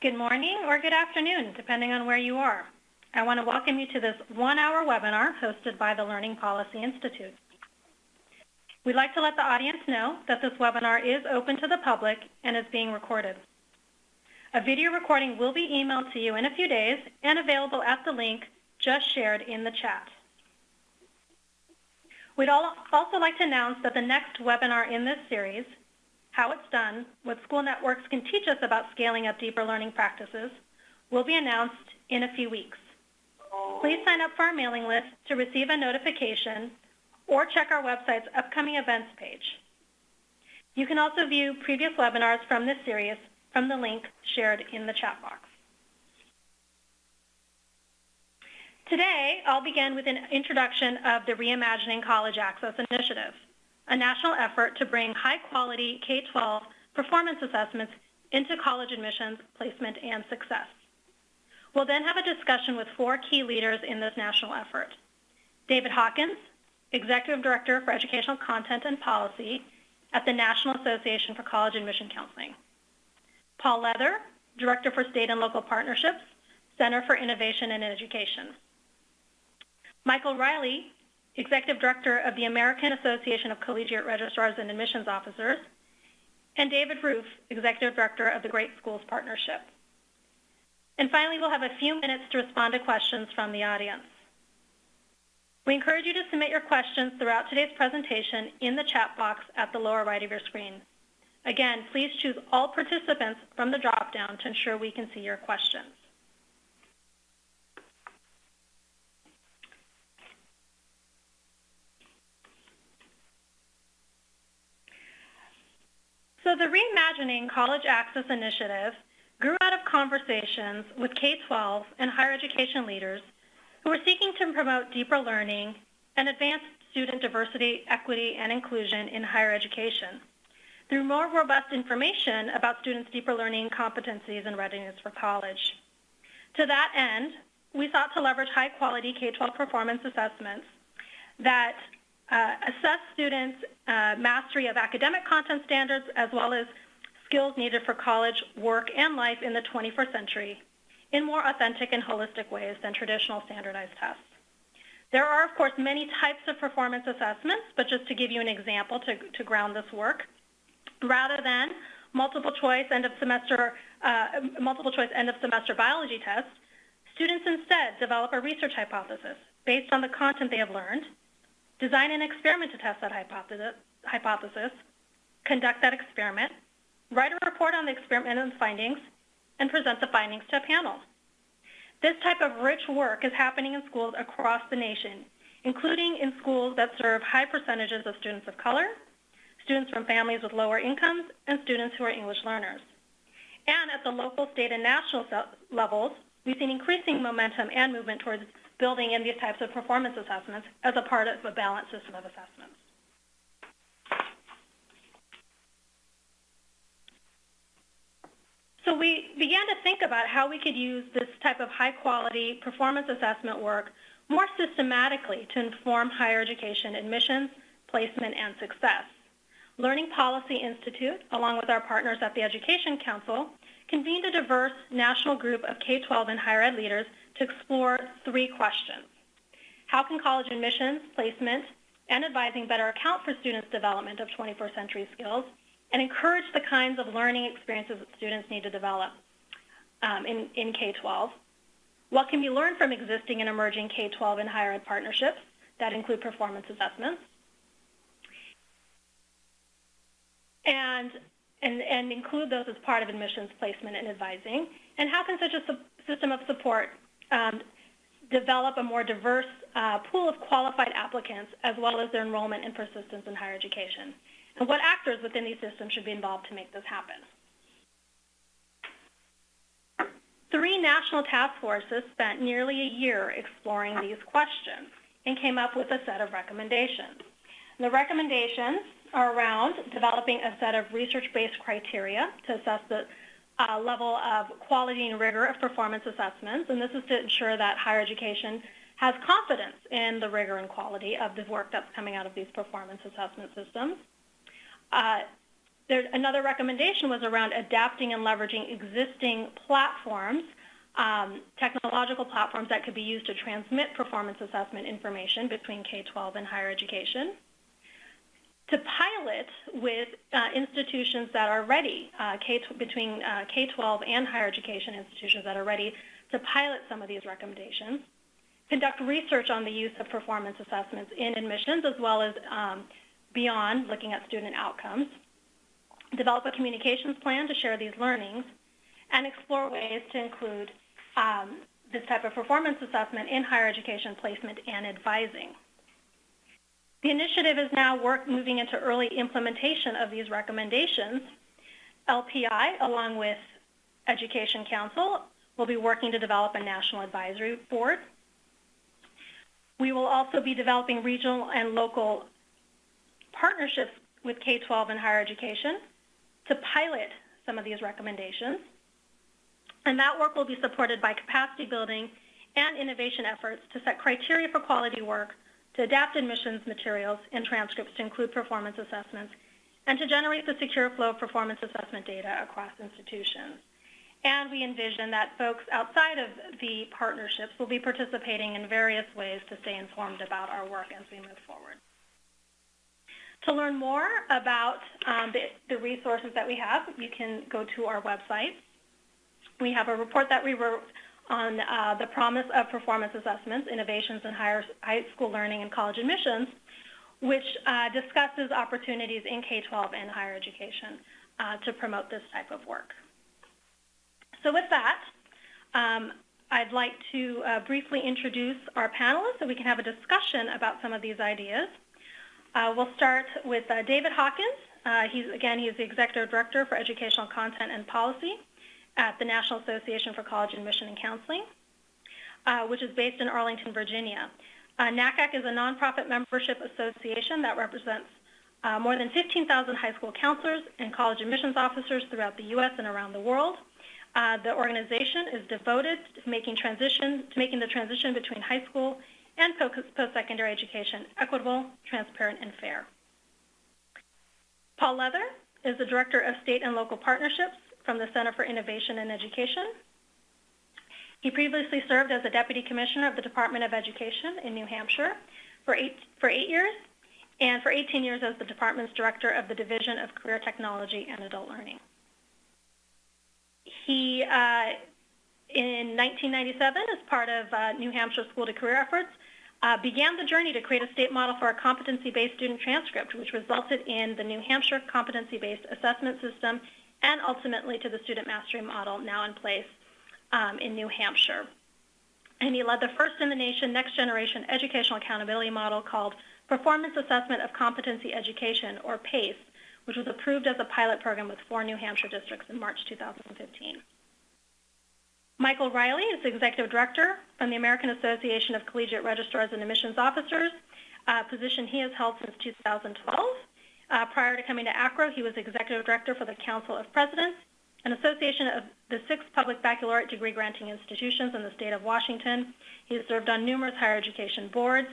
Good morning or good afternoon, depending on where you are. I want to welcome you to this one-hour webinar hosted by the Learning Policy Institute. We'd like to let the audience know that this webinar is open to the public and is being recorded. A video recording will be emailed to you in a few days and available at the link just shared in the chat. We'd also like to announce that the next webinar in this series how it's done, what school networks can teach us about scaling up deeper learning practices, will be announced in a few weeks. Please sign up for our mailing list to receive a notification or check our website's upcoming events page. You can also view previous webinars from this series from the link shared in the chat box. Today, I'll begin with an introduction of the Reimagining College Access Initiative a national effort to bring high-quality K-12 performance assessments into college admissions, placement, and success. We'll then have a discussion with four key leaders in this national effort. David Hawkins, Executive Director for Educational Content and Policy at the National Association for College Admission Counseling. Paul Leather, Director for State and Local Partnerships, Center for Innovation and Education. Michael Reilly, Executive Director of the American Association of Collegiate Registrars and Admissions Officers, and David Ruff, Executive Director of the Great Schools Partnership. And finally, we'll have a few minutes to respond to questions from the audience. We encourage you to submit your questions throughout today's presentation in the chat box at the lower right of your screen. Again, please choose all participants from the drop-down to ensure we can see your questions. So the Reimagining College Access Initiative grew out of conversations with K-12 and higher education leaders who were seeking to promote deeper learning and advance student diversity, equity, and inclusion in higher education through more robust information about students' deeper learning competencies and readiness for college. To that end, we sought to leverage high-quality K-12 performance assessments that assess students' uh, mastery of academic content standards as well as skills needed for college, work, and life in the 21st century in more authentic and holistic ways than traditional standardized tests. There are, of course, many types of performance assessments, but just to give you an example to, to ground this work, rather than multiple choice end of semester uh, multiple choice end of semester biology tests, students instead develop a research hypothesis based on the content they have learned design an experiment to test that hypothesis, conduct that experiment, write a report on the experiment and findings, and present the findings to a panel. This type of rich work is happening in schools across the nation, including in schools that serve high percentages of students of color, students from families with lower incomes, and students who are English learners. And at the local, state, and national levels, we've seen increasing momentum and movement towards building in these types of performance assessments as a part of a balanced system of assessments. So we began to think about how we could use this type of high quality performance assessment work more systematically to inform higher education admissions, placement, and success. Learning Policy Institute, along with our partners at the Education Counsel, convened a diverse national group of K-12 and higher ed leaders to explore three questions. How can college admissions, placement, and advising better account for students' development of 21st century skills and encourage the kinds of learning experiences that students need to develop um, in, in K-12? What can be learned from existing and emerging K-12 and higher ed partnerships that include performance assessments? And, and, and include those as part of admissions placement and advising? And how can such a system of support um, develop a more diverse uh, pool of qualified applicants as well as their enrollment and persistence in higher education. And what actors within these systems should be involved to make this happen. Three national task forces spent nearly a year exploring these questions and came up with a set of recommendations. The recommendations are around developing a set of research-based criteria to assess the uh, level of quality and rigor of performance assessments, and this is to ensure that higher education has confidence in the rigor and quality of the work that's coming out of these performance assessment systems. Uh, there, another recommendation was around adapting and leveraging existing platforms, um, technological platforms that could be used to transmit performance assessment information between K-12 and higher education. To pilot with uh, institutions that are ready, uh, K between uh, K-12 and higher education institutions that are ready to pilot some of these recommendations. Conduct research on the use of performance assessments in admissions as well as um, beyond looking at student outcomes develop a communications plan to share these learnings, and explore ways to include um, this type of performance assessment in higher education placement and advising. The initiative is now work moving into early implementation of these recommendations. LPI, along with Education Counsel, will be working to develop a national advisory board. We will also be developing regional and local partnerships with K-12 and higher education to pilot some of these recommendations. And that work will be supported by capacity building and innovation efforts to set criteria for quality work, to adapt admissions materials and transcripts to include performance assessments, and to generate the secure flow of performance assessment data across institutions. And we envision that folks outside of the partnerships will be participating in various ways to stay informed about our work as we move forward. To learn more about um, the, the, resources that we have, you can go to our website. We have a report that we wrote on uh, the promise of performance assessments, innovations in higher, high school learning and college admissions, which uh, discusses opportunities in K-12 and higher education uh, to promote this type of work. So with that, um, I'd like to uh, briefly introduce our panelists so we can have a discussion about some of these ideas. Uh, we'll start with uh, David Hawkins. He's again, he's the executive director for educational content and policy at the National Association for College Admission and Counseling, uh, which is based in Arlington, Virginia. Uh, NACAC is a nonprofit membership association that represents uh, more than 15,000 high school counselors and college admissions officers throughout the U.S. and around the world. the organization is devoted to making transition to making the transition between high school and post-secondary education equitable, transparent, and fair. Paul Leather is the Director of State and Local Partnerships from the Center for Innovation and Education. He previously served as a Deputy Commissioner of the Department of Education in New Hampshire for eight, for eight years and for 18 years as the department's Director of the Division of Career Technology and Adult Learning. He, uh, in 1997, as part of uh, New Hampshire School to Career efforts, uh, began the journey to create a state model for a competency-based student transcript, which resulted in the New Hampshire competency-based assessment system and ultimately to the student mastery model now in place um, in New Hampshire. And he led the first in the nation next generation educational accountability model called Performance Assessment of Competency Education, or PACE, which was approved as a pilot program with four New Hampshire districts in March 2015. Michael Reilly is Executive Director from the American Association of Collegiate Registrars and Admissions Officers, a position he has held since 2012. Uh, prior to coming to AACRAO, he was Executive Director for the Council of Presidents, an association of the six public baccalaureate degree granting institutions in the state of Washington. He has served on numerous higher education boards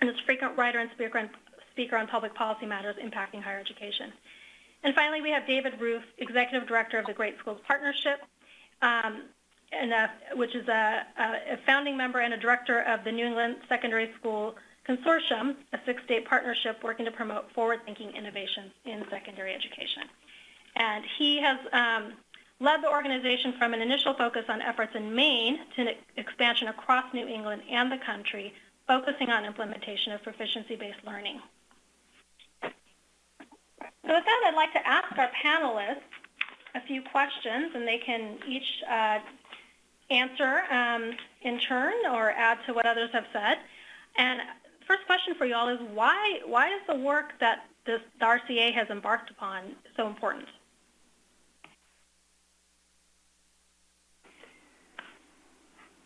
and is a frequent writer and speaker on, speaker on public policy matters impacting higher education. And finally, we have David Ruff, Executive Director of the Great Schools Partnership. Um, and, uh, which is a, a, founding member and a director of the New England Secondary School Consortium, a six-state partnership working to promote forward-thinking innovations in secondary education. And he has um, led the organization from an initial focus on efforts in Maine to an expansion across New England and the country, focusing on implementation of proficiency-based learning. So with that, I'd like to ask our panelists a few questions, and they can each uh, answer um, in turn or add to what others have said. And first question for you all is why, why is the work that this, the RCA has embarked upon so important?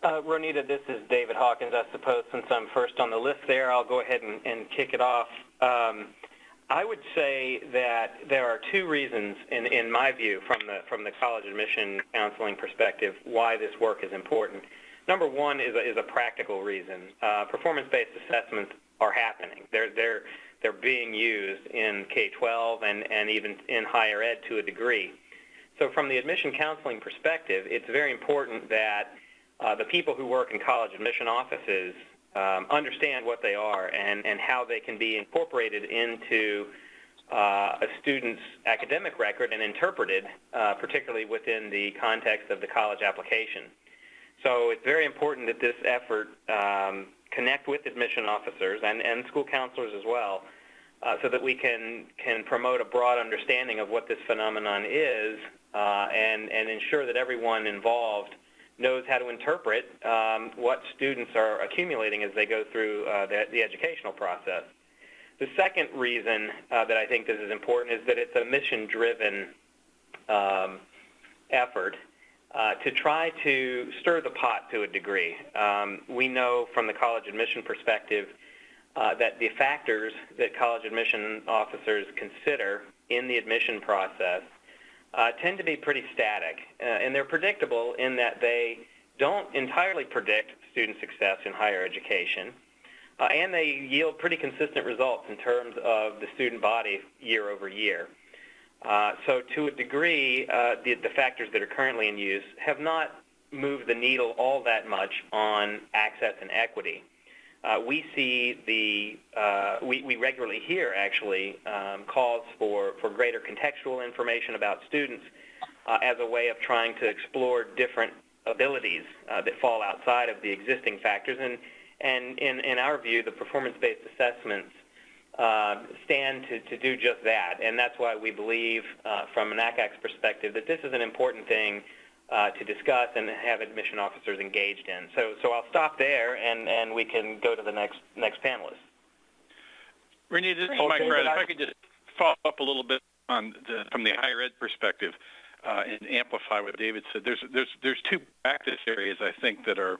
Uh, Ronita, this is David Hawkins. I suppose since I'm first on the list there, I'll go ahead and, and kick it off. Um, I would say that there are two reasons, in, in my view, from the, from the college admission counseling perspective, why this work is important. Number one is a, is a practical reason. Uh, performance-based assessments are happening. They're, they're, they're being used in K-12 and, and even in higher ed to a degree. So from the admission counseling perspective, it's very important that uh, the people who work in college admission offices um, understand what they are and, and how they can be incorporated into uh, a student's academic record and interpreted, uh, particularly within the context of the college application. So it's very important that this effort um, connect with admission officers and, and school counselors as well uh, so that we can, can promote a broad understanding of what this phenomenon is uh, and, and ensure that everyone involved knows how to interpret um, what students are accumulating as they go through uh, the, the, educational process. The second reason uh, that I think this is important is that it's a mission-driven um, effort uh, to try to stir the pot to a degree. Um, we know from the college admission perspective uh, that the factors that college admission officers consider in the admission process uh, tend to be pretty static, uh, and they're predictable in that they don't entirely predict student success in higher education, uh, and they yield pretty consistent results in terms of the student body year over year. Uh, so to a degree, uh, the, the, factors that are currently in use have not moved the needle all that much on access and equity. Uh, we see the, uh, we, we, regularly hear actually um, calls for, for greater contextual information about students uh, as a way of trying to explore different abilities uh, that fall outside of the existing factors. And, and in, in our view, the performance-based assessments stand to, to do just that. And that's why we believe uh, from NACAC's perspective that this is an important thing uh, to discuss and have admission officers engaged in. So, so I'll stop there, and, and we can go to the next next panelist. Renee, this is Mike Brad. If I could just follow up a little bit on the, from the higher ed perspective uh, and amplify what David said. There's there's there's two practice areas I think that are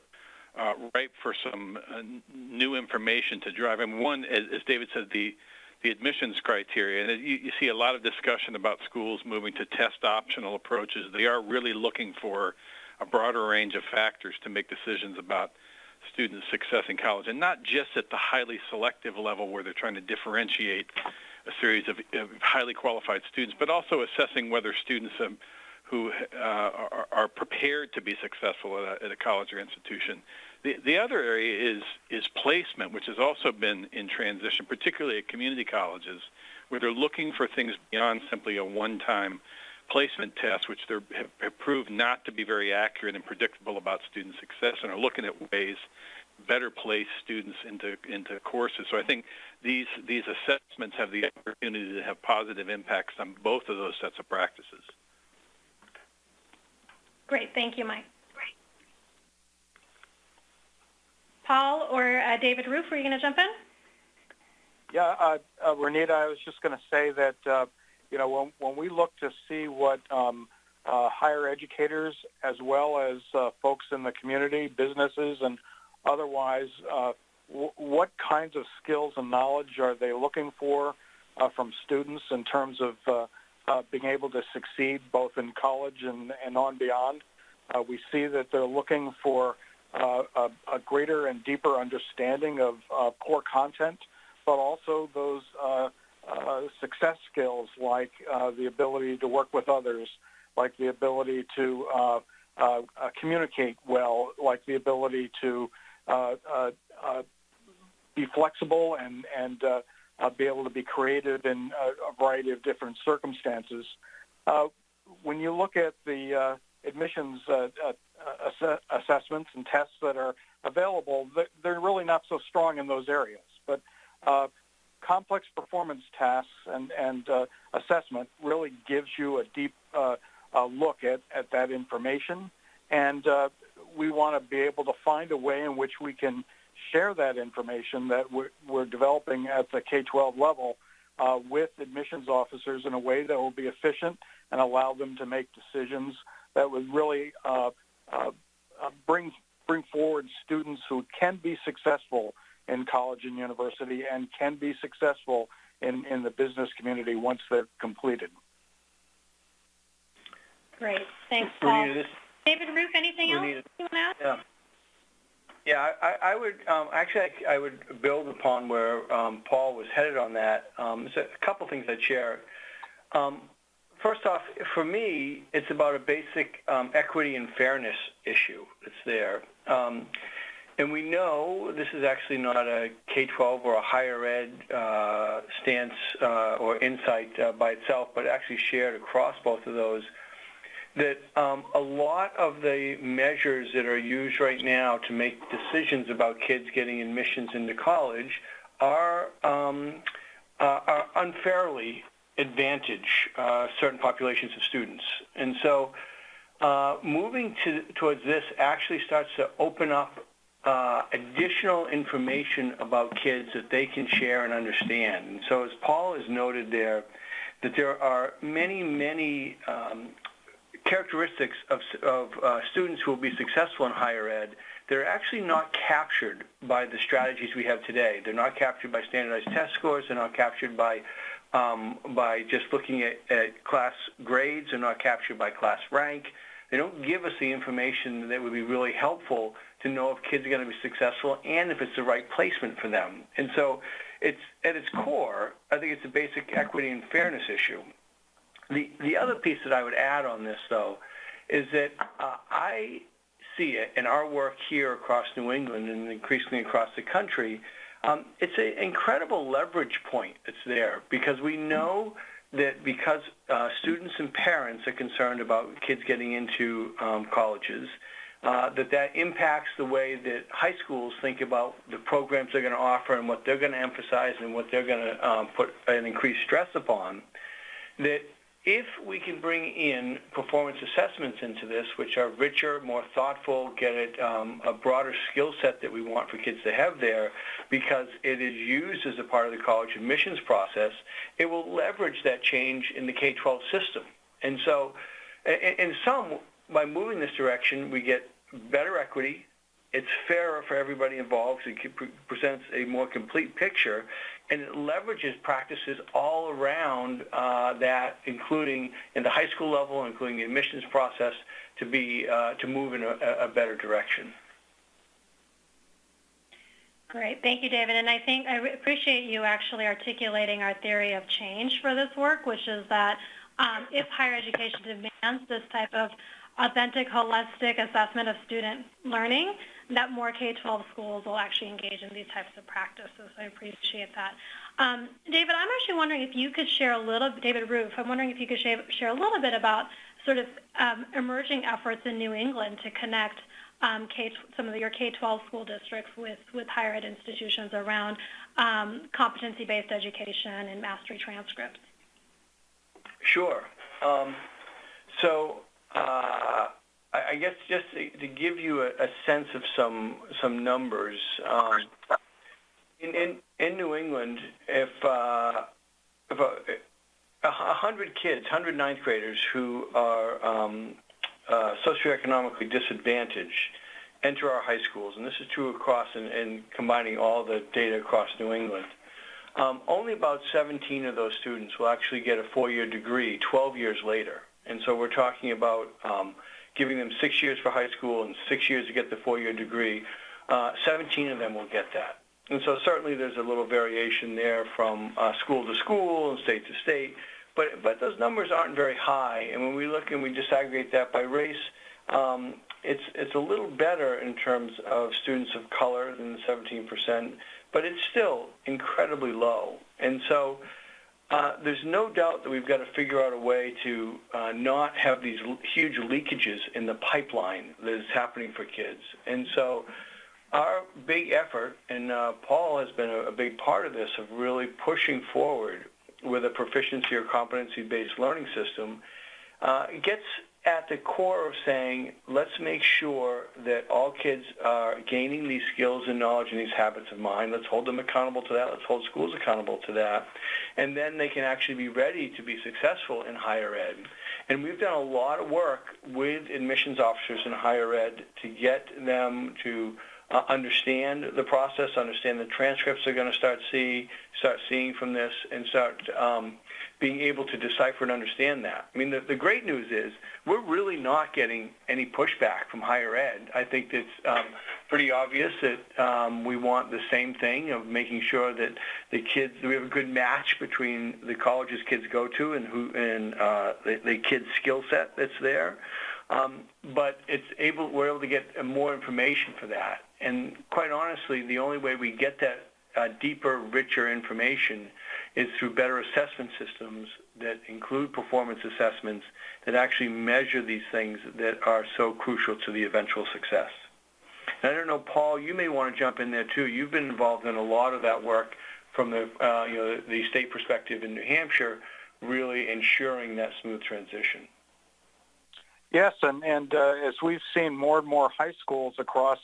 uh, ripe for some uh, new information to drive. And one, as, as David said, the the admissions criteria. And you, you, see a lot of discussion about schools moving to test optional approaches. They are really looking for a broader range of factors to make decisions about student success in college, and not just at the highly selective level where they're trying to differentiate a series of, of highly qualified students, but also assessing whether students um, who uh, are, are, prepared to be successful at a, at a college or institution the, the other area is, is placement, which has also been in transition, particularly at community colleges, where they're looking for things beyond simply a one-time placement test, which they have proved not to be very accurate and predictable about student success, and are looking at ways better place students into into courses. So I think these these assessments have the opportunity to have positive impacts on both of those sets of practices. Great, thank you, Mike. Great. Paul or uh, David Ruff, were you going to jump in? Yeah, uh, uh, Renita, I was just going to say that, uh, you know, when, when we look to see what um, uh, higher educators as well as uh, folks in the community, businesses and otherwise, w- what kinds of skills and knowledge are they looking for from students in terms of being able to succeed both in college and, and on beyond? we see that they're looking for uh, a, a, greater and deeper understanding of uh, core content, but also those uh, uh success skills like uh, the ability to work with others, like the ability to uh, communicate well, like the ability to be flexible and, and be able to be creative in a, a variety of different circumstances. when you look at the admissions uh, uh, ass- assessments and tests that are available, they're really not so strong in those areas. But uh, complex performance tasks and, and uh, assessment really gives you a deep uh, look at, at that information. And uh, we want to be able to find a way in which we can share that information that we're, we're developing at the K-12 level uh, with admissions officers in a way that will be efficient and allow them to make decisions that would really uh, uh, uh, bring bring forward students who can be successful in college and university and can be successful in, in the business community once they're completed. Great. Thanks, Paul. David Ruff, anything else you want to add? Yeah. Yeah, I, I would um, actually I, would build upon where um, Paul was headed on that. Um, there's a couple things I'd share. Um, first off, for me, it's about a basic um, equity and fairness issue that's there. Um, and we know this is actually not a K-12 or a higher ed uh, stance uh, or insight uh, by itself, but actually shared across both of those that um, a lot of the measures that are used right now to make decisions about kids getting admissions into college are, um, uh, are unfairly advantage uh, certain populations of students. And so uh, moving to, towards this actually starts to open up uh, additional information about kids that they can share and understand. And so as Paul has noted there, that there are many, many um, characteristics of, of uh, students who will be successful in higher ed, they're actually not captured by the strategies we have today. They're not captured by standardized test scores. They're not captured by um, by just looking at, at class grades. They're not captured by class rank. They don't give us the information that would be really helpful to know if kids are going to be successful and if it's the right placement for them. And so it's at its core, I think it's a basic equity and fairness issue. The, the other piece that I would add on this, though, is that uh, I see it in our work here across New England and increasingly across the country. Um, it's an incredible leverage point that's there because we know that because uh, students and parents are concerned about kids getting into um, colleges, uh, that that impacts the way that high schools think about the programs they're going to offer and what they're going to emphasize and what they're going to um, put an increased stress upon. That if we can bring in performance assessments into this, which are richer, more thoughtful, get it um, a broader skill set that we want for kids to have there, because it is used as a part of the college admissions process, it will leverage that change in the K-12 system. And so, in some, by moving this direction, we get better equity, it's fairer for everybody involved. It presents a more complete picture, and it leverages practices all around uh, that, including in the high school level, including the admissions process, to be uh, to move in a, a, better direction. Great, thank you, David. And I think I appreciate you actually articulating our theory of change for this work, which is that um, if higher education demands this type of authentic, holistic assessment of student learning, that more K-12 schools will actually engage in these types of practices. I appreciate that. Um, David, I'm actually wondering if you could share a little, David Ruff, I'm wondering if you could share, share a little bit about sort of um, emerging efforts in New England to connect um, some of your K-12 school districts with, with higher ed institutions around um, competency-based education and mastery transcripts. Sure. Um, so uh, I guess just to give you a, sense of some some numbers, um, in, New England, if uh, if a, a hundred kids, hundred ninth graders who are um, uh, socioeconomically disadvantaged enter our high schools, and this is true across and, combining all the data across New England. Um, only about 17 of those students will actually get a four-year degree 12 years later, and so we're talking about giving them six years for high school and six years to get the four-year degree. Uh, 17 of them will get that. And so certainly there's a little variation there from uh, school to school and state to state, but, but those numbers aren't very high. And when we look and we disaggregate that by race, um, it's, it's a little better in terms of students of color than the 17%, but it's still incredibly low. And so uh, there's no doubt that we've got to figure out a way to uh, not have these huge leakages in the pipeline that is happening for kids. And so our big effort, and uh, Paul has been a, a, big part of this, of really pushing forward with a proficiency or competency-based learning system, uh, gets at the core of saying, let's make sure that all kids are gaining these skills and knowledge and these habits of mind. Let's hold them accountable to that. Let's hold schools accountable to that. And then they can actually be ready to be successful in higher ed. And we've done a lot of work with admissions officers in higher ed to get them to uh, understand the process, understand the transcripts they're going to start see, start seeing from this, and start um, being able to decipher and understand that. I mean, the, the great news is we're really not getting any pushback from higher ed. I think it's um, pretty obvious that um, we want the same thing of making sure that the kids, we have a good match between the colleges kids go to and who and uh, the, the kids' skill set that's there. Um, but it's able, we're able to get more information for that. And quite honestly, the only way we get that uh, deeper, richer information is through better assessment systems that include performance assessments that actually measure these things that are so crucial to the eventual success. And I don't know, Paul, you may want to jump in there too. You've been involved in a lot of that work from the uh, you know the state perspective in New Hampshire, really ensuring that smooth transition. Yes, and and uh, as we've seen more and more high schools across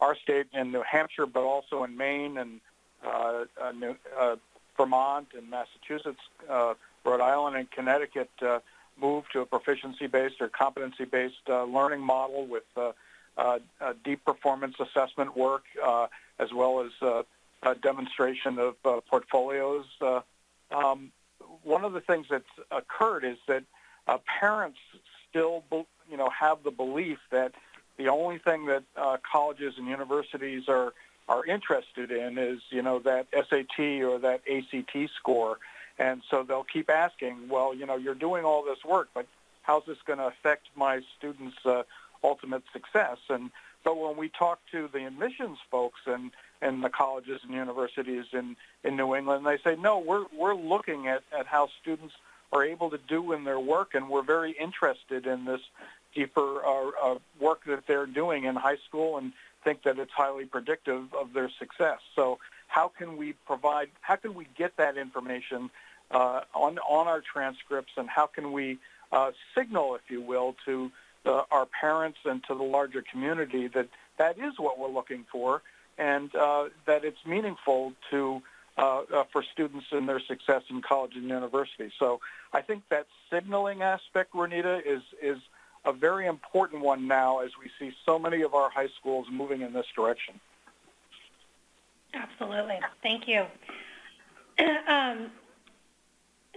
our state in New Hampshire, but also in Maine and uh, uh, New, uh, Vermont and Massachusetts, uh, Rhode Island, and Connecticut uh, move to a proficiency-based or competency-based uh, learning model with uh, uh, uh, deep performance assessment work, uh, as well as uh, a demonstration of uh, portfolios. Uh, um, one of the things that's occurred is that uh, parents still, you know, have the belief that the only thing that uh, colleges and universities are are interested in is, you know, that SAT or that ACT score, and so they'll keep asking, well, you know, you're doing all this work, but how's this going to affect my students' uh, ultimate success? And but when we talk to the admissions folks and and the colleges and universities in in New England, they say, no, we're we're looking at at how students are able to do in their work, and we're very interested in this deeper uh, uh, work that they're doing in high school and think that it's highly predictive of their success. So how can we provide, how can we get that information uh, on, on our transcripts and how can we uh, signal, if you will, to the, our parents and to the larger community that that is what we're looking for and uh, that it's meaningful to uh, uh, for students in their success in college and university. So I think that signaling aspect, Renita, is is a very important one now as we see so many of our high schools moving in this direction. Absolutely. Thank you. um,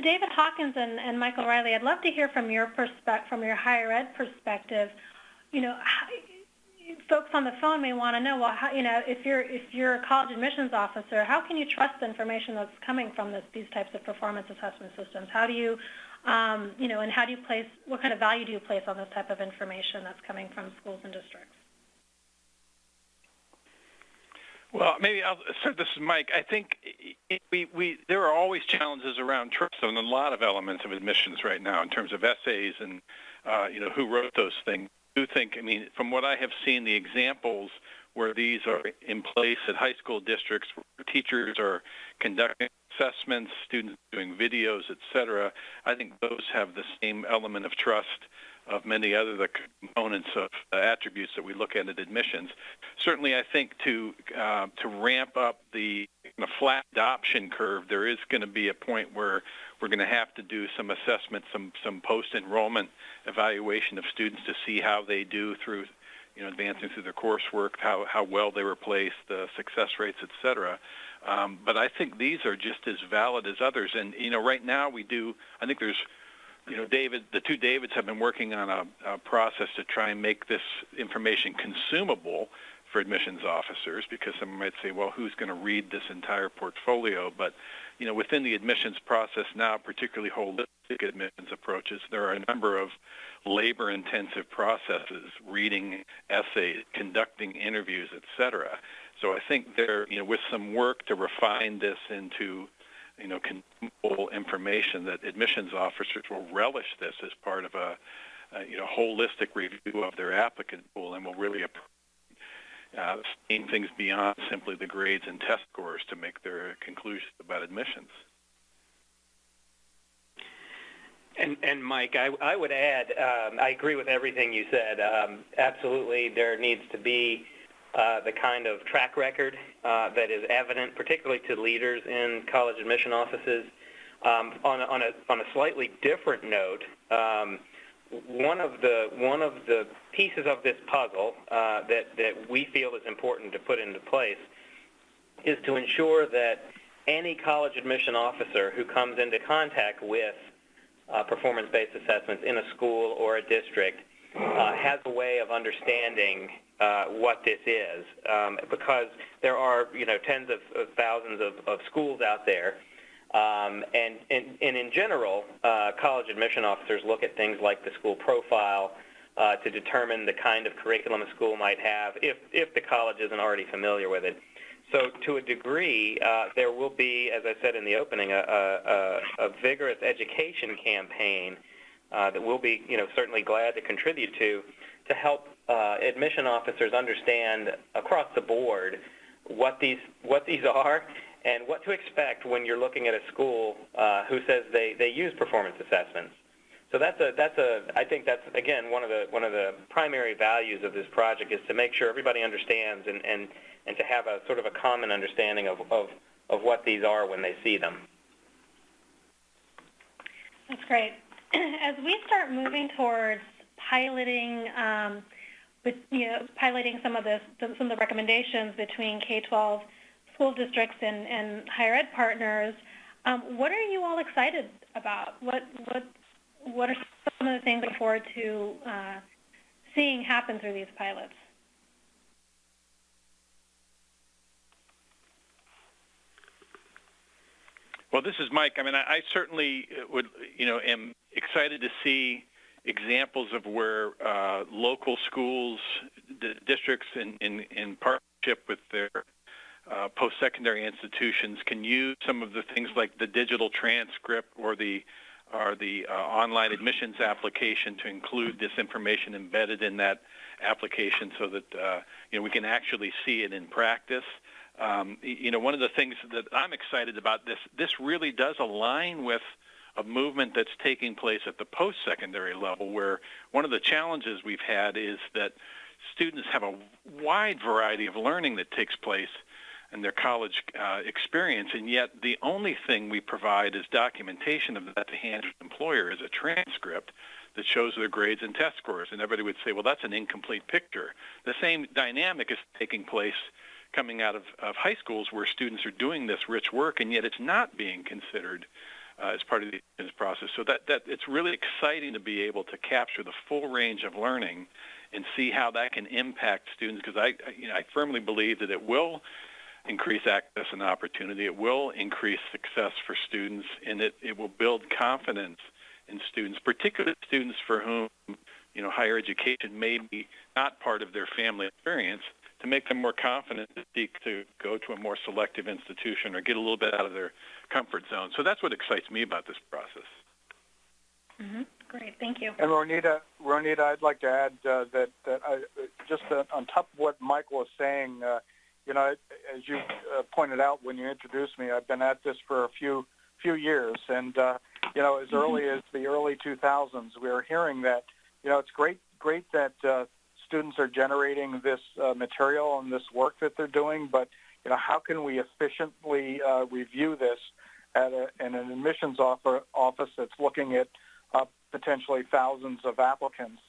David Hawkins and, and, Michael Reilly, I'd love to hear from your perspective, from your higher ed perspective. You know, how, folks on the phone may want to know, well, how, you know, if you're if you're a college admissions officer, how can you trust the information that's coming from this, these types of performance assessment systems? How do you um, you know, and how do you place, what kind of value do you place on this type of information that's coming from schools and districts? Well, maybe I'll, so this is Mike. I think we, we, there are always challenges around trust on a lot of elements of admissions right now in terms of essays and, uh, you know, who wrote those things. I do think, I mean, from what I have seen, the examples where these are in place at high school districts, where teachers are conducting assessments, students doing videos, et cetera, I think those have the same element of trust of many other the components of uh, attributes that we look at at admissions. Certainly, I think to uh, to ramp up the flat adoption curve, there is going to be a point where we're going to have to do some assessment, some some post-enrollment evaluation of students to see how they do through you know advancing through their coursework, how how well they were placed, the success rates, et cetera. Um, but I think these are just as valid as others. And you know, right now we do. I think there's, you know, David. The two Davids have been working on a, a process to try and make this information consumable for admissions officers because someone might say, well, who's going to read this entire portfolio? But you know, within the admissions process now, particularly holistic admissions approaches, there are a number of labor-intensive processes, reading essays, conducting interviews, et cetera, so I think there, you know, with some work to refine this into, you know, consumable information that admissions officers will relish this as part of a, a you know, holistic review of their applicant pool and will really uh, seeing things beyond simply the grades and test scores to make their conclusions about admissions. And, and Mike, I, I would add, um, I agree with everything you said. Um, absolutely, there needs to be uh, the kind of track record uh, that is evident, particularly to leaders in college admission offices. Um, on, a, on, a, on a slightly different note, um, one of the one of the pieces of this puzzle uh, that that we feel is important to put into place is to ensure that any college admission officer who comes into contact with uh, performance-based assessments in a school or a district uh, has a way of understanding uh, what this is, um, because there are you know tens of, of thousands of, of, schools out there, um, and, and, and, in general, uh, college admission officers look at things like the school profile uh, to determine the kind of curriculum a school might have, if if the college isn't already familiar with it. So to a degree, uh, there will be, as I said in the opening, a, a, a vigorous education campaign uh, that we'll be, you know, certainly glad to contribute to, to help uh, admission officers understand across the board what these what these are and what to expect when you're looking at a school uh, who says they, they use performance assessments. So that's a that's a I think that's again one of the one of the primary values of this project is to make sure everybody understands and, and and to have a sort of a common understanding of, of, of what these are when they see them. That's great. As we start moving towards piloting, um, with, you know, piloting some of the some of the recommendations between K-12 school districts and, and higher ed partners, um, what are you all excited about? What what what are some of the things looking forward to uh, seeing happen through these pilots? Well, this is Mike. I mean, I, I certainly would, you know, am excited to see examples of where uh, local schools, d- districts, in, in, in partnership with their uh, post-secondary institutions, can use some of the things like the digital transcript or the or the uh, online admissions application to include this information embedded in that application, so that uh, you know we can actually see it in practice. Um, you know, one of the things that I'm excited about this, this really does align with a movement that's taking place at the post-secondary level, where one of the challenges we've had is that students have a wide variety of learning that takes place in their college uh, experience, and yet the only thing we provide is documentation of that to hand to the employer is a transcript that shows their grades and test scores. And everybody would say, well, that's an incomplete picture. The same dynamic is taking place coming out of, of high schools where students are doing this rich work, and yet it's not being considered uh, as part of the process. So that, that it's really exciting to be able to capture the full range of learning and see how that can impact students because I, you know, I firmly believe that it will increase access and opportunity. It will increase success for students, and it, it will build confidence in students, particularly students for whom you know higher education may be not part of their family experience to make them more confident to seek to go to a more selective institution or get a little bit out of their comfort zone. So that's what excites me about this process. Mm-hmm. Great, thank you. And Ronita, Ronita, I'd like to add uh, that, that I, just uh, on top of what Michael was saying, uh, you know, as you uh, pointed out when you introduced me, I've been at this for a few few years, and uh, you know, as mm-hmm. early as the early 2000s, we were hearing that, you know, it's great great that uh, students are generating this uh, material and this work that they're doing, but you know, how can we efficiently uh, review this at a, in an admissions offer, office that's looking at uh, potentially thousands of applicants?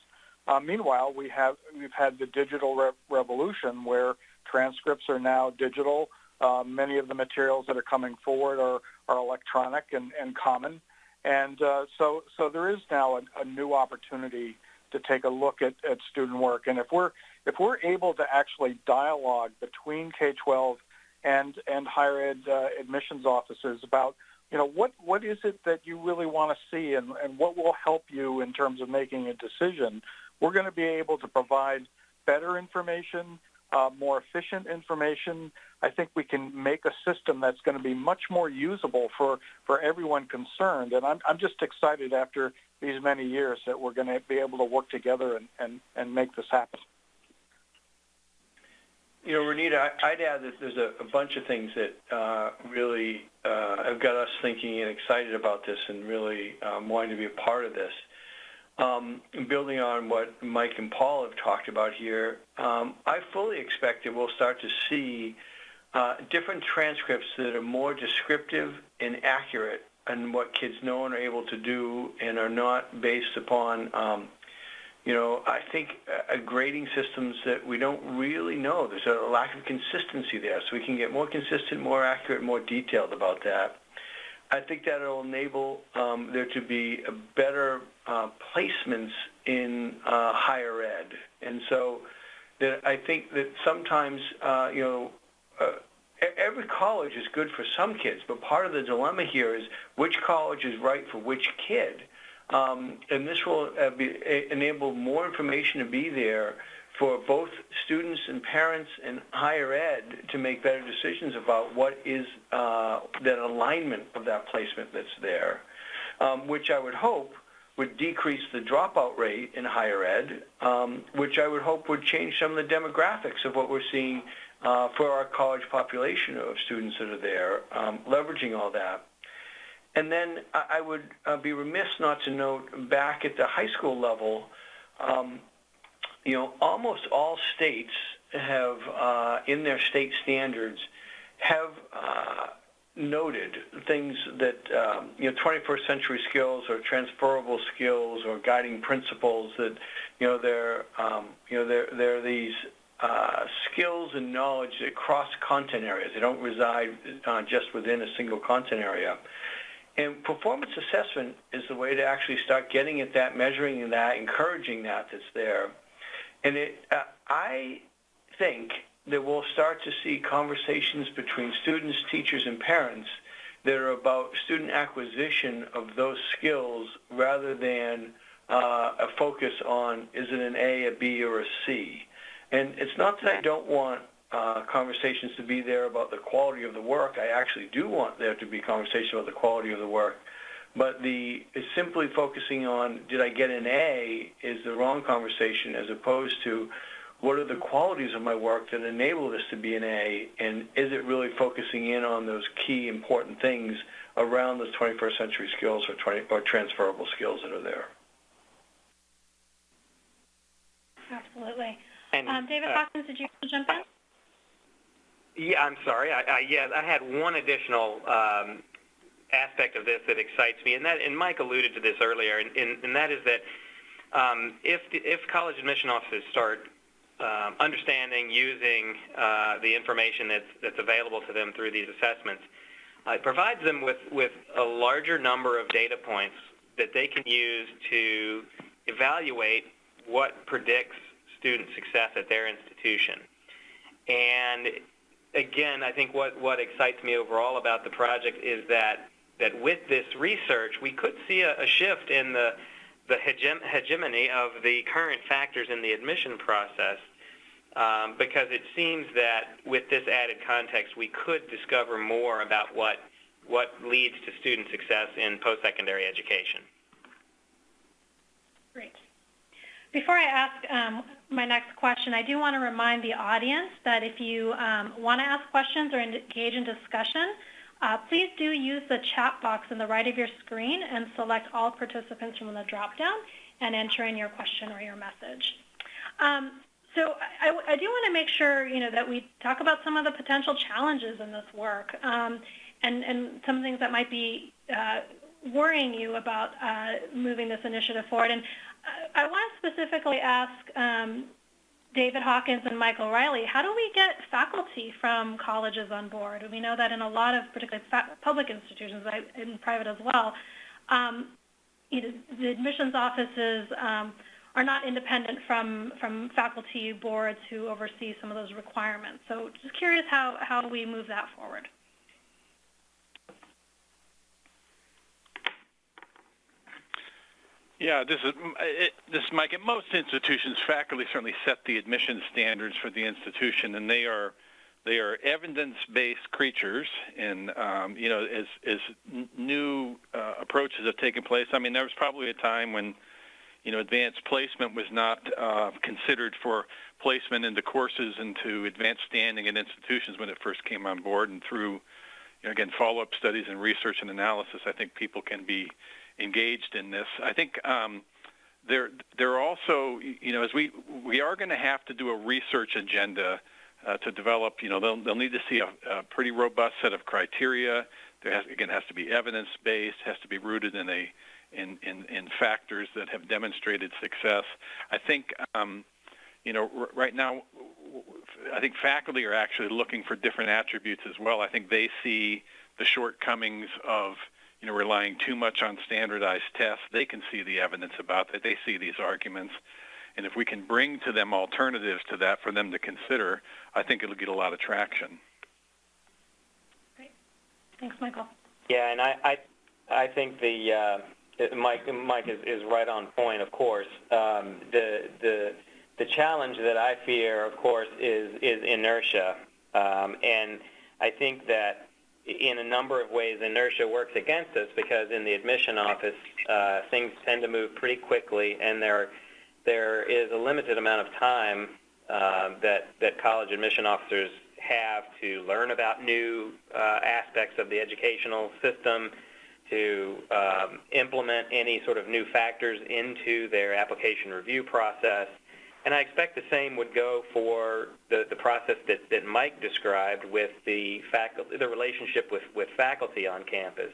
Uh, meanwhile, we have we've had the digital re- revolution where transcripts are now digital. Uh, many of the materials that are coming forward are, are electronic and, and common. And uh, so, so there is now a, a new opportunity to take a look at, at student work. And if we're if we're able to actually dialogue between K-12 and and higher ed uh, admissions offices about you know what what is it that you really want to see and, and what will help you in terms of making a decision, we're going to be able to provide better information, uh, more efficient information. I think we can make a system that's going to be much more usable for, for everyone concerned. And I'm, I'm just excited after these many years that we're going to be able to work together and, and, and make this happen. You know, Renita, I'd add that there's a, a bunch of things that uh, really uh, have got us thinking and excited about this and really um, wanting to be a part of this. Um, building on what Mike and Paul have talked about here, um, I fully expect that we'll start to see uh, different transcripts that are more descriptive and accurate and what kids know and are able to do and are not based upon, um, you know, I think grading systems that we don't really know. There's a lack of consistency there, so we can get more consistent, more accurate, more detailed about that. I think that will enable um, there to be better uh, placements in uh, higher ed. And so that I think that sometimes, uh, you know, uh, every college is good for some kids, but part of the dilemma here is which college is right for which kid. Um, and this will uh, be, enable more information to be there for both students and parents and higher ed to make better decisions about what is uh, that alignment of that placement that's there, um, which I would hope would decrease the dropout rate in higher ed, um, which I would hope would change some of the demographics of what we're seeing uh, for our college population of students that are there, um, leveraging all that. And then I would uh, be remiss not to note back at the high school level, um, you know, almost all states have, uh, in their state standards, have uh, noted things that, um, you know, 21st century skills or transferable skills or guiding principles that, you know, they're, um, you know, they're, they're these uh, skills and knowledge that cross content areas. They don't reside uh, just within a single content area. And performance assessment is the way to actually start getting at that, measuring that, encouraging that that's there. And it, uh, I think that we'll start to see conversations between students, teachers, and parents that are about student acquisition of those skills rather than uh, a focus on is it an A, a B, or a C. And it's not that I don't want uh, conversations to be there about the quality of the work. I actually do want there to be conversation about the quality of the work. But the simply focusing on did I get an A is the wrong conversation as opposed to what are the qualities of my work that enable this to be an A and is it really focusing in on those key important things around those 21st century skills or, 20, or transferable skills that are there. Absolutely. And, um, David uh, Hawkins, did you want to jump in? Yeah, I'm sorry. I, I, yeah, I had one additional um, aspect of this that excites me, and that and Mike alluded to this earlier, and, and, and that is that um, if if college admission offices start um, understanding, using uh, the information that's that's available to them through these assessments, uh, it provides them with with a larger number of data points that they can use to evaluate what predicts student success at their institution. And again, I think what, what excites me overall about the project is that that with this research, we could see a, a shift in the, the hegem- hegemony of the current factors in the admission process um, because it seems that with this added context, we could discover more about what, what leads to student success in post-secondary education. Great. Before I ask um, my next question, I do want to remind the audience that if you um, want to ask questions or engage in discussion, uh, please do use the chat box on the right of your screen and select all participants from the drop-down and enter in your question or your message. Um, so I, I, do want to make sure you know that we talk about some of the potential challenges in this work um, and, and some things that might be uh, worrying you about uh, moving this initiative forward. And uh, I want to specifically ask um, David Hawkins and Michael Reilly, how do we get faculty from colleges on board? We know that in a lot of particularly public institutions and private as well, um, you know, the admissions offices um, are not independent from, from faculty boards who oversee some of those requirements. So just curious how, how we move that forward. Yeah, this is it, this is Mike. At most institutions, faculty certainly set the admission standards for the institution, and they are they are evidence-based creatures. And um, you know, as as new uh, approaches have taken place, I mean, there was probably a time when you know advanced placement was not uh, considered for placement into courses into advanced standing at institutions when it first came on board, and through you know, again follow-up studies and research and analysis, I think people can be engaged in this. I think um, there there are also you know as we we are going to have to do a research agenda uh, to develop. You know they'll they'll need to see a, a pretty robust set of criteria. there has, again has to be evidence based, has to be rooted in a in, in, in factors that have demonstrated success. I think um, you know r- right now I think faculty are actually looking for different attributes as well. I think they see the shortcomings of you know relying too much on standardized tests. They can see the evidence about that. They see these arguments. And if we can bring to them alternatives to that for them to consider, I think it'll get a lot of traction. Great. Thanks, Michael. Yeah, and I, I, I think the uh, Mike, Mike is, is right on point. Of course, um, the the the challenge that I fear, of course, is is inertia, um, and I think that in a number of ways, inertia works against us because in the admission office, uh, things tend to move pretty quickly, and there there is a limited amount of time uh, that that college admission officers have to learn about new uh, aspects of the educational system, to um, implement any sort of new factors into their application review process. And I expect the same would go for the, the process that, that Mike described with the faculty, the relationship with, with faculty on campus.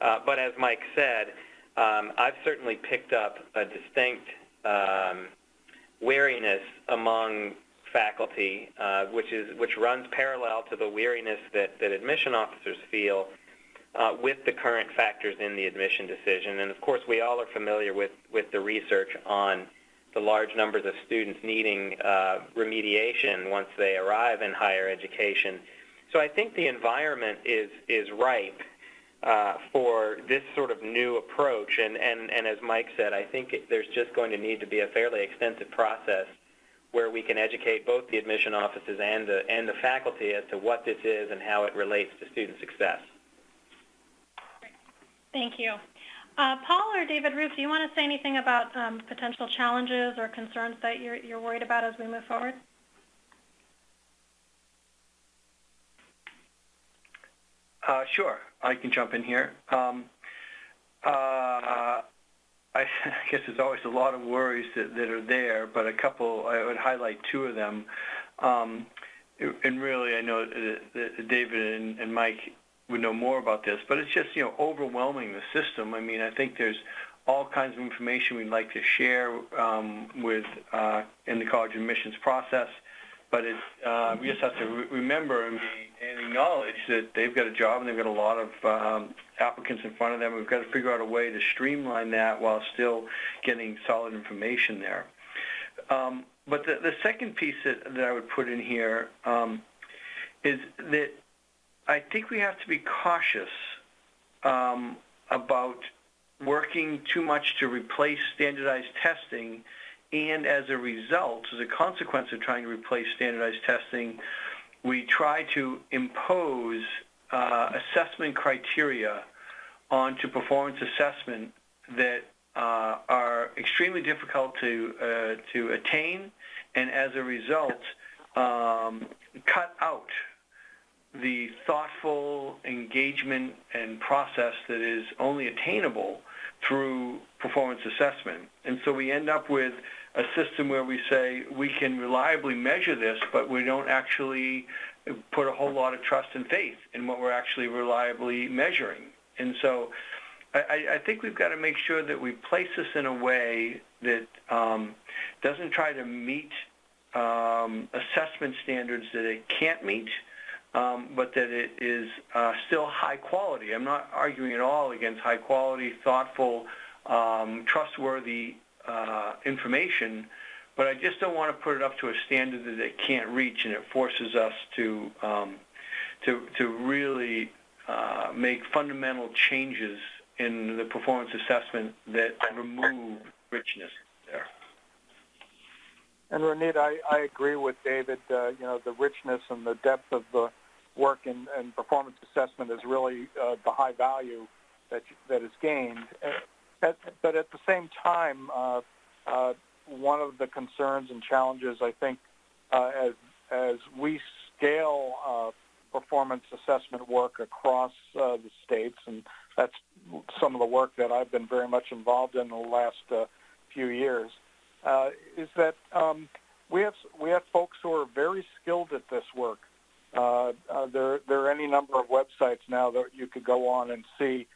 Uh, but as Mike said, um, I've certainly picked up a distinct um, wariness among faculty, uh, which is which runs parallel to the weariness that, that admission officers feel uh, with the current factors in the admission decision. And of course, we all are familiar with, with the research on the large numbers of students needing uh, remediation once they arrive in higher education. So I think the environment is is ripe uh, for this sort of new approach. And, and, and as Mike said, I think there's just going to need to be a fairly extensive process where we can educate both the admission offices and the, and the faculty as to what this is and how it relates to student success. Thank you. Uh, Paul or David Ruff, do you want to say anything about um, potential challenges or concerns that you're, you're worried about as we move forward? Uh, sure, I can jump in here. Um, uh, I guess there's always a lot of worries that, that are there, but a couple, I would highlight two of them. Um, and really, I know that David and, and Mike would know more about this, but it's just, you know, overwhelming the system. I mean, I think there's all kinds of information we'd like to share um, with uh, in the college admissions process, but it, uh, we just have to re- remember and, be, and acknowledge that they've got a job and they've got a lot of um, applicants in front of them. We've got to figure out a way to streamline that while still getting solid information there. Um, but the, the second piece that, that I would put in here um, is that I think we have to be cautious um, about working too much to replace standardized testing. And as a result, as a consequence of trying to replace standardized testing, we try to impose uh, assessment criteria onto performance assessment that uh, are extremely difficult to uh, to attain, and as a result, um, cut out the thoughtful engagement and process that is only attainable through performance assessment. And so we end up with a system where we say we can reliably measure this, but we don't actually put a whole lot of trust and faith in what we're actually reliably measuring. And so I, I think we've got to make sure that we place this in a way that um, doesn't try to meet um, assessment standards that it can't meet, um, but that it is uh, still high quality. I'm not arguing at all against high quality, thoughtful, um, trustworthy uh, information, but I just don't want to put it up to a standard that it can't reach, and it forces us to um, to to really uh, make fundamental changes in the performance assessment that remove richness there. And Ronita, I, I agree with David. Uh, you know, the richness and the depth of the work and, in performance assessment is really uh, the high value that that is gained. At, but at the same time, uh, uh, one of the concerns and challenges, I think, uh, as as we scale uh, performance assessment work across uh, the states, and that's some of the work that I've been very much involved in the last uh, few years, uh, is that um, we have we have folks who are very skilled at this work, Uh, uh, there, there are any number of websites now that you could go on and see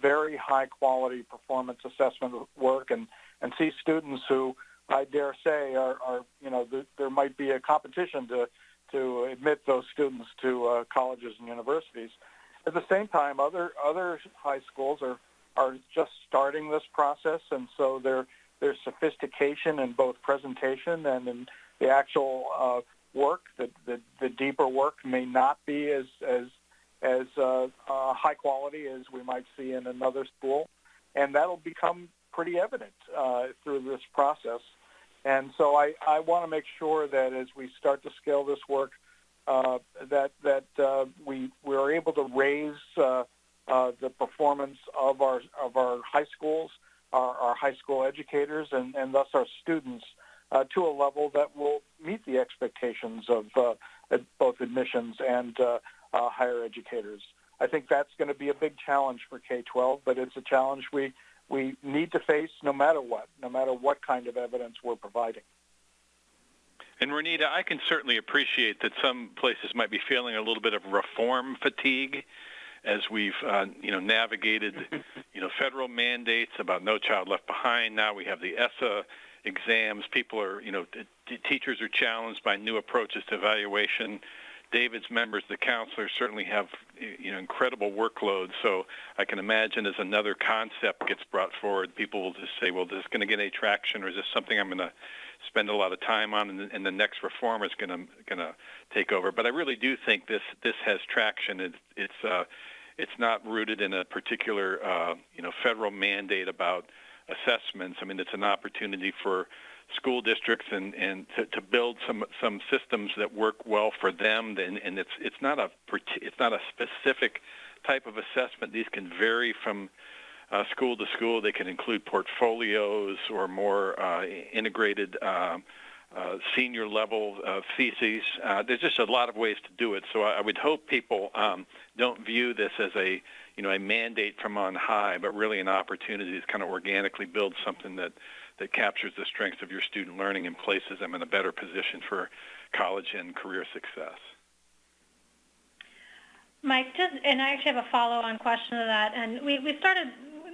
very high quality performance assessment work and, and see students who I dare say are, are you know, th- there might be a competition to, to admit those students to uh, colleges and universities. At the same time, other, other high schools are, are just starting this process, and so their, their sophistication in both presentation and in the actual uh, work, the, the, the deeper work may not be as, as as uh, uh, high quality as we might see in another school, and that'll become pretty evident uh, through this process. And so I, I want to make sure that as we start to scale this work, uh, that that uh, we we are able to raise uh, uh, the performance of our of our high schools, our, our high school educators, and, and thus our students uh, to a level that will meet the expectations of uh, both admissions and uh, uh, higher educators. I think that's going to be a big challenge for K-12, but it's a challenge we, we need to face no matter what, no matter what kind of evidence we're providing. And Renita, I can certainly appreciate that some places might be feeling a little bit of reform fatigue as we've uh, you know navigated you know federal mandates about No Child Left Behind. Now we have the ESSA exams. People are you know t- teachers are challenged by new approaches to evaluation. David's members, the counselors, certainly have you know incredible workloads. So I can imagine as another concept gets brought forward, people will just say, "Well, is this going to get any traction, or is this something I'm going to spend a lot of time on, and, and the next reform is going to going to take over?" But I really do think this this has traction. It, it's uh, it's not rooted in a particular uh, you know federal mandate about assessments. I mean, it's an opportunity for school districts and, and to, to build some some systems that work well for them. And, and it's it's not a it's not a specific type of assessment. These can vary from uh, school to school. They can include portfolios or more uh, integrated uh, uh, senior level uh, theses. Uh, there's just a lot of ways to do it. So I, I would hope people um, don't view this as a you know a mandate from on high, but really an opportunity to kind of organically build something that that captures the strengths of your student learning and places them in a better position for college and career success. Mike, just, and I actually have a follow-on question to that. And we, we started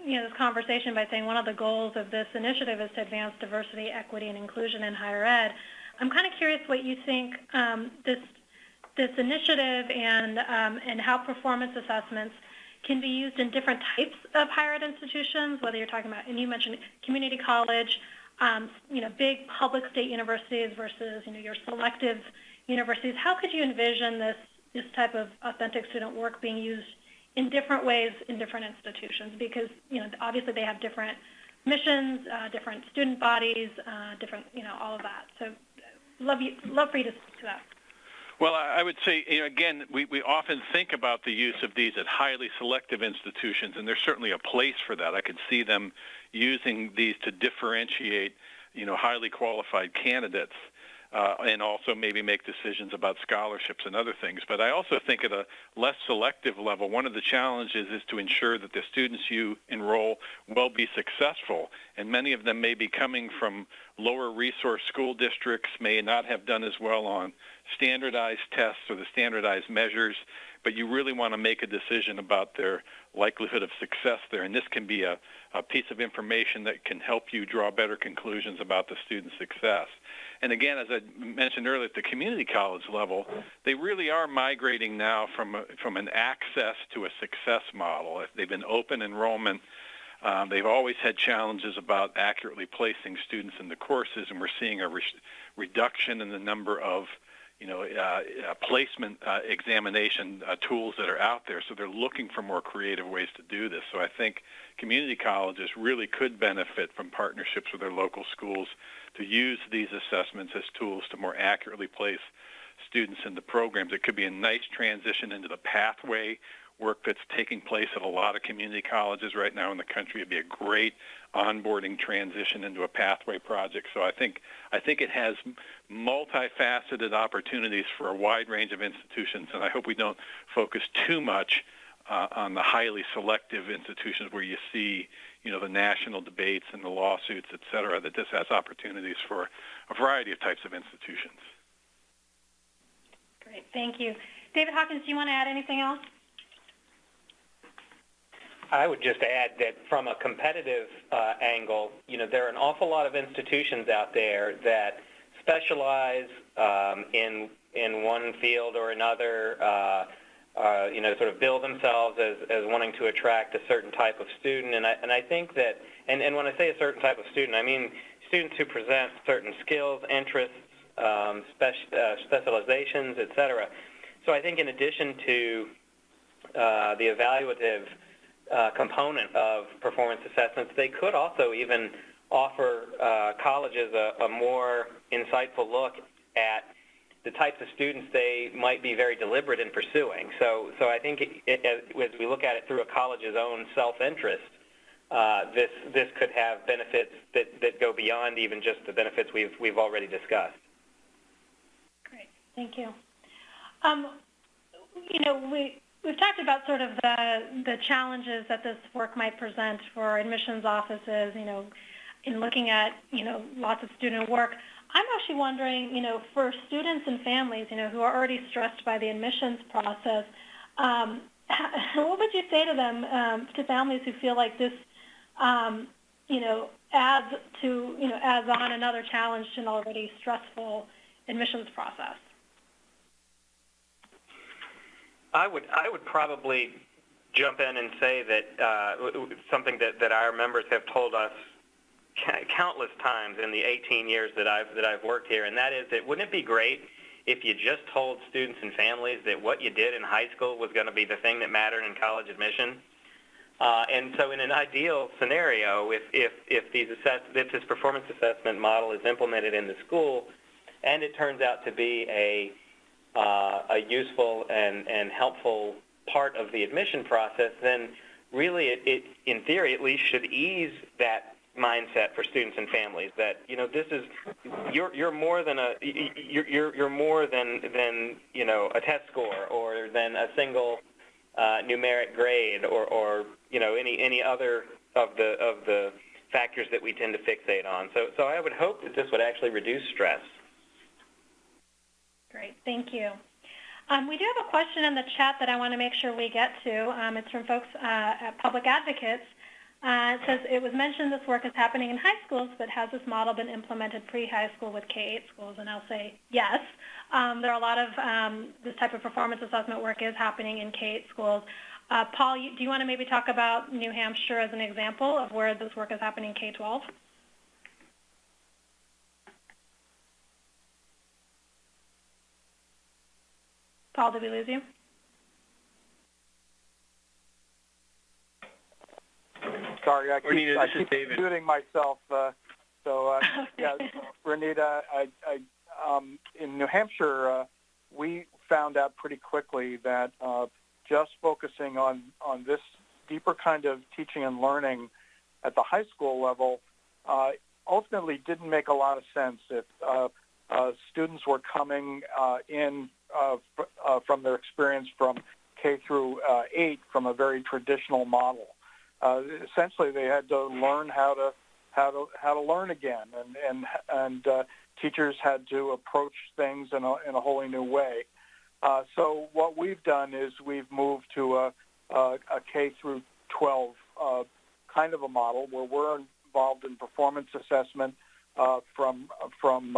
you know, this conversation by saying one of the goals of this initiative is to advance diversity, equity, and inclusion in higher ed. I'm kind of curious what you think um, this this initiative and um, and how performance assessments can be used in different types of higher ed institutions, whether you're talking about, and you mentioned community college, um, you know, big public state universities versus, you know, your selective universities. How could you envision this, this type of authentic student work being used in different ways in different institutions? Because, you know, obviously they have different missions, uh, different student bodies, uh, different, you know, all of that. So love, you, love for you to speak to that. Well, I would say, you know, again, we, we often think about the use of these at highly selective institutions, and there's certainly a place for that. I could see them using these to differentiate, you know, highly qualified candidates. Uh, and also maybe make decisions about scholarships and other things. But I also think at a less selective level, one of the challenges is to ensure that the students you enroll will be successful. And many of them may be coming from lower resource school districts, may not have done as well on standardized tests or the standardized measures, but you really want to make a decision about their likelihood of success there. And this can be a, a piece of information that can help you draw better conclusions about the student's success. And again, as I mentioned earlier, at the community college level, they really are migrating now from, a, from an access to a success model. They've been open enrollment. Um, they've always had challenges about accurately placing students in the courses, and we're seeing a re- reduction in the number of you know, uh, uh, placement uh, examination uh, tools that are out there. So they're looking for more creative ways to do this. So I think community colleges really could benefit from partnerships with their local schools to use these assessments as tools to more accurately place students into programs. It could be a nice transition into the pathway work that's taking place at a lot of community colleges right now in the country. It'd be a great onboarding transition into a pathway project. So I think I think it has multifaceted opportunities for a wide range of institutions, and I hope we don't focus too much uh, on the highly selective institutions where you see, you know, the national debates and the lawsuits, et cetera, that this has opportunities for a variety of types of institutions. Great, thank you. David Hawkins, do you want to add anything else? I would just add that from a competitive uh, angle, you know, there are an awful lot of institutions out there that specialize um, in in one field or another. Uh, uh, you know, sort of bill themselves as, as wanting to attract a certain type of student, and I and I think that, and, and when I say a certain type of student, I mean students who present certain skills, interests, um, uh, specializations, et cetera. So I think in addition to uh, the evaluative uh, component of performance assessments, they could also even offer uh, colleges a, a more insightful look at the types of students they might be very deliberate in pursuing. So, so I think it, it, as we look at it through a college's own self-interest, uh, this this could have benefits that, that go beyond even just the benefits we've we've already discussed. Great, thank you. Um, you know, we we've talked about sort of the the challenges that this work might present for admissions offices. You know, in looking at you know lots of student work. I'm actually wondering, you know, for students and families, you know, who are already stressed by the admissions process, um, what would you say to them, um, to families who feel like this, um, you know, adds to, you know, adds on another challenge to an already stressful admissions process? I would I would probably jump in and say that uh, something that, that our members have told us countless times in the 18 years that I've that I've worked here, and that is that wouldn't it be great if you just told students and families that what you did in high school was going to be the thing that mattered in college admission? Uh, and so, in an ideal scenario, if if if these assess if this performance assessment model is implemented in the school, and it turns out to be a a useful and and helpful part of the admission process, then really it, it in theory at least should ease that mindset for students and families that you know this is you're you're more than a you're you're, you're more than than you know a test score or than a single uh, numeric grade or or you know any any other of the of the factors that we tend to fixate on. So so I would hope that this would actually reduce stress great thank you um, we do have a question in the chat that I want to make sure we get to. Um, it's from folks uh, at Public Advocates. Uh, it says it was mentioned this work is happening in high schools, but has this model been implemented pre-high school with K-8 schools? And I'll say yes. Um, there are a lot of um, this type of performance assessment work is happening in K-8 schools. Uh, Paul, do you want to maybe talk about New Hampshire as an example of where this work is happening in K-12? Paul, did we lose you? Sorry, I keep, Renita, I this is keep David. muting myself. Uh, so, uh, Okay. yeah, Renita, I, I, um, in New Hampshire, uh, we found out pretty quickly that uh, just focusing on, on this deeper kind of teaching and learning at the high school level uh, ultimately didn't make a lot of sense if uh, uh, students were coming uh, in uh, from their experience from K through uh, 8 from a very traditional model uh, essentially they had to learn how to how to how to learn again, and and and uh, teachers had to approach things in a in a wholly new way. So what we've done is we've moved to a a, a K through 12 uh, kind of a model where we're involved in performance assessment from from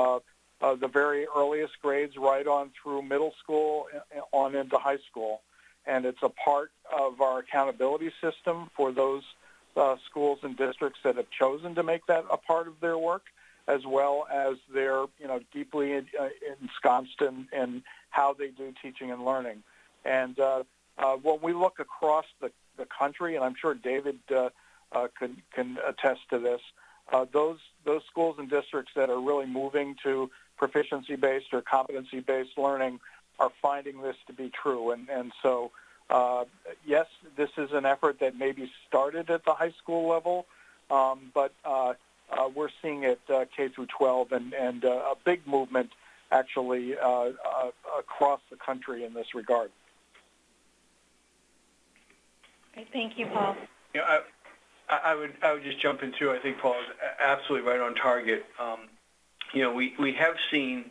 uh, uh, the very earliest grades right on through middle school on into high school and it's a part of our accountability system for those uh, schools and districts that have chosen to make that a part of their work, as well as they're you know deeply in, uh, ensconced in, in how they do teaching and learning. And uh, uh, when we look across the, the country, and I'm sure David uh, uh, can can attest to this, uh, those those schools and districts that are really moving to proficiency-based or competency-based learning are finding this to be true. And, and so, uh, yes, this is an effort that maybe started at the high school level, um, but uh, uh, we're seeing it uh, K through 12 and, and uh, a big movement actually uh, uh, across the country in this regard. Great, thank you, Paul. You know, I, I would I would just jump in too. I think Paul is absolutely right on target. Um, you know, we, we have seen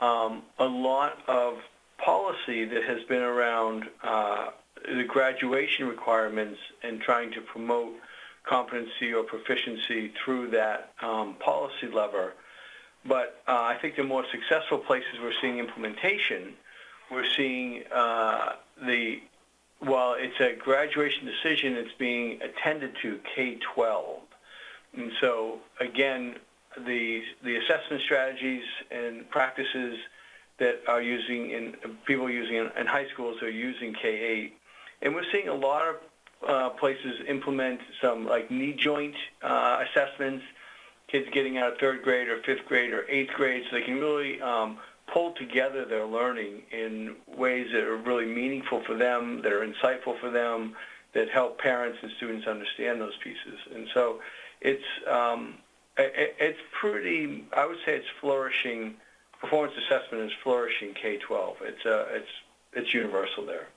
um, a lot of policy that has been around uh, the graduation requirements and trying to promote competency or proficiency through that um, policy lever. But uh, I think the more successful places we're seeing implementation, we're seeing uh, the, while it's a graduation decision, it's being attended to K-12. And so, again, the, the assessment strategies and practices that are using in, people using in, in high schools are using K-8. And we're seeing a lot of uh, places implement some like knee joint uh, assessments, kids getting out of third grade or fifth grade or eighth grade, so they can really um, pull together their learning in ways that are really meaningful for them, that are insightful for them, that help parents and students understand those pieces. And so it's um, it's pretty. I would say it's flourishing. Performance assessment is flourishing K-12. It's uh, it's it's universal there.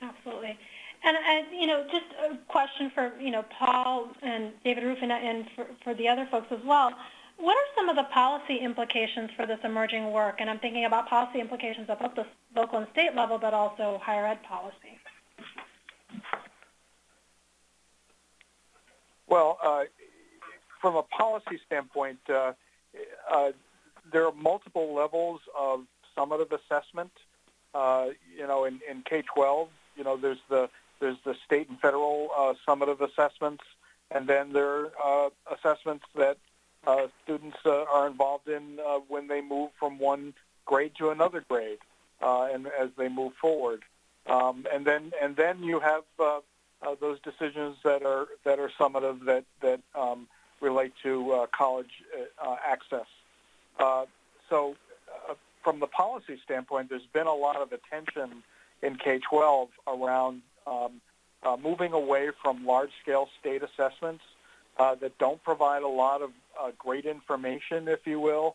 Absolutely. And, and, you know, just a question for, you know, Paul and David Ruffin and for, for the other folks as well. What are some of the policy implications for this emerging work? And I'm thinking about policy implications at both the local and state level, but also higher ed policy. Well, uh, from a policy standpoint, uh, uh, there are multiple levels of summative assessment. Uh, you know, in, in K-12, you know, there's the there's the state and federal uh, summative assessments, and then there are uh, assessments that uh, students are involved in when they move from one grade to another grade, and as they move forward. Um, and then and then you have those decisions that are that are summative that that um, relate to uh, college uh, uh, access. So, from the policy standpoint, there's been a lot of attention in K-12 around um, uh, moving away from large-scale state assessments uh, that don't provide a lot of uh, great information, if you will,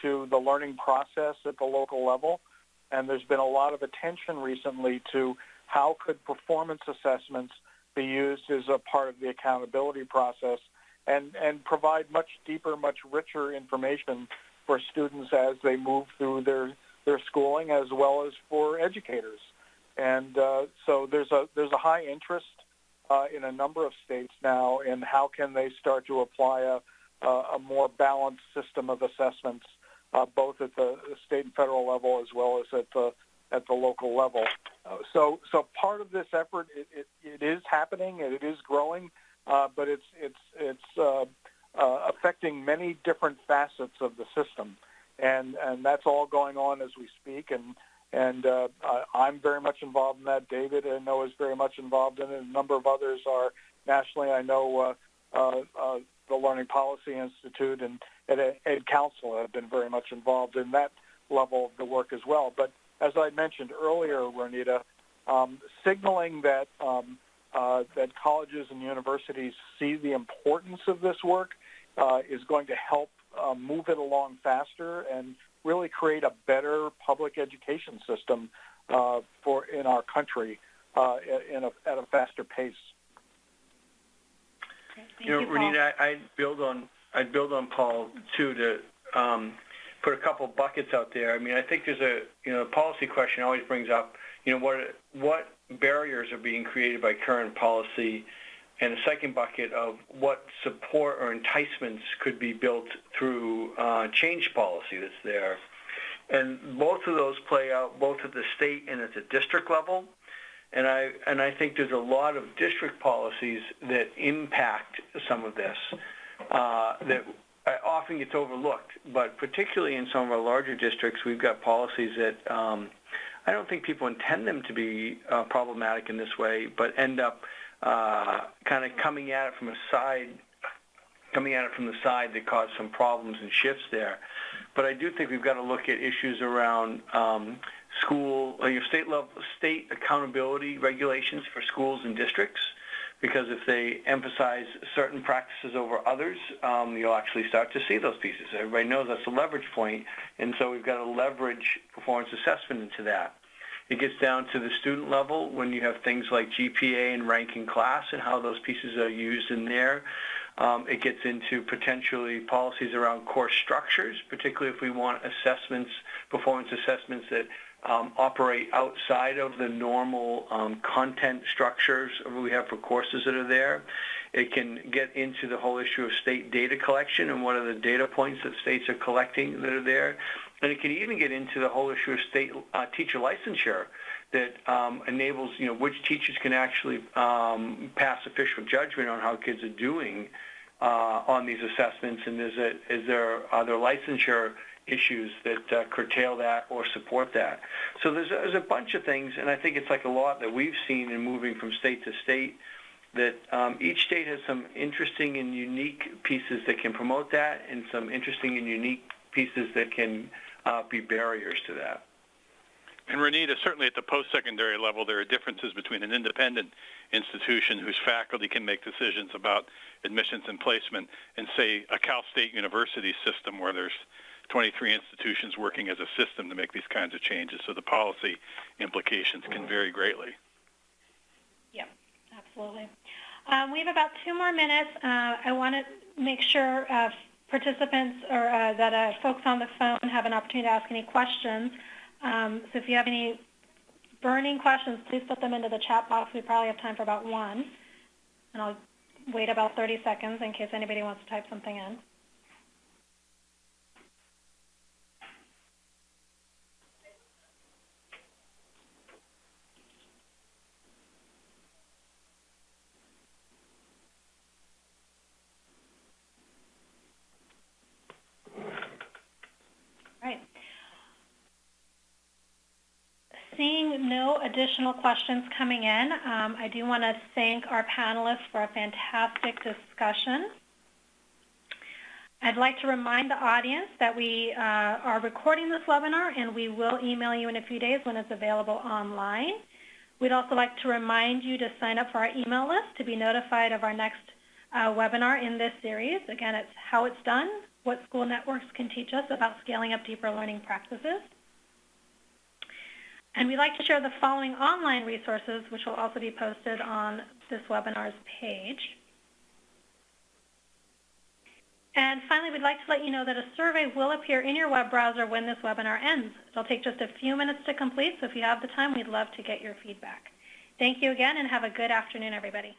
to the learning process at the local level. And there's been a lot of attention recently to how could performance assessments be used as a part of the accountability process and, and provide much deeper, much richer information for students as they move through their, their schooling as well as for educators. And uh, so there's a there's a high interest uh, in a number of states now in how can they start to apply a a more balanced system of assessments, uh, both at the state and federal level as well as at the at the local level. Uh, so so part of this effort it, it, it is happening and it is growing, uh, but it's it's it's uh, affecting many different facets of the system, and and that's all going on as we speak and and uh, I'm very much involved in that. David, I know, is very much involved in it. A number of others are nationally. I know uh, uh, uh, the Learning Policy Institute and Ed, Ed Counsel have been very much involved in that level of the work as well. But as I mentioned earlier, Ronita, um, signaling that um, uh, that colleges and universities see the importance of this work uh, is going to help uh, move it along faster and really create a better public education system uh, for in our country uh, in a, at a faster pace. Thank you know, you, Ronita, I, I'd build on I'd build on Paul too to um, put a couple buckets out there. I mean, I think there's a you know policy question always brings up you know what what barriers are being created by current policy and a second bucket of what support or enticements could be built through uh, change policy that's there. And both of those play out both at the state and at the district level. And I, and I think there's a lot of district policies that impact some of this uh, that often gets overlooked. But particularly in some of our larger districts, we've got policies that um, I don't think people intend them to be uh, problematic in this way, but end up uh, kind of coming at it from a side, coming at it from the side that caused some problems and shifts there. But I do think we've got to look at issues around um, school, uh, your state level, state accountability regulations for schools and districts. Because if they emphasize certain practices over others, um, you'll actually start to see those pieces. Everybody knows that's a leverage point, and so we've got to leverage performance assessment into that. It gets down to the student level when you have things like GPA and ranking class and how those pieces are used in there. Um, it gets into potentially policies around course structures, particularly if we want assessments, performance assessments that um, operate outside of the normal um, content structures we have for courses that are there. It can get into the whole issue of state data collection and what are the data points that states are collecting that are there. And it can even get into the whole issue of state uh, teacher licensure that um, enables, you know, which teachers can actually um, pass official judgment on how kids are doing uh, on these assessments, and is, it, is there are there licensure issues that uh, curtail that or support that? So there's, there's a bunch of things, and I think it's like a lot that we've seen in moving from state to state that um, each state has some interesting and unique pieces that can promote that and some interesting and unique pieces that can uh, be barriers to that. And Renita, certainly at the post-secondary level, there are differences between an independent institution whose faculty can make decisions about admissions and placement and, say, a Cal State University system where there's 23 institutions working as a system to make these kinds of changes. So the policy implications can vary greatly. Yeah, absolutely. Um, we have about two more minutes. Uh, I want to make sure uh, participants or uh, that uh, folks on the phone have an opportunity to ask any questions. Um, so if you have any burning questions, please put them into the chat box. We probably have time for about one. And I'll wait about 30 seconds in case anybody wants to type something in. Right. Seeing no additional questions coming in, um, I do want to thank our panelists for a fantastic discussion. I'd like to remind the audience that we uh, are recording this webinar and we will email you in a few days when it's available online. We'd also like to remind you to sign up for our email list to be notified of our next uh, webinar in this series. Again, it's how it's done, what school networks can teach us about scaling up deeper learning practices. And we'd like to share the following online resources, which will also be posted on this webinar's page. And finally, we'd like to let you know that a survey will appear in your web browser when this webinar ends. It'll take just a few minutes to complete, so if you have the time, we'd love to get your feedback. Thank you again, and have a good afternoon, everybody.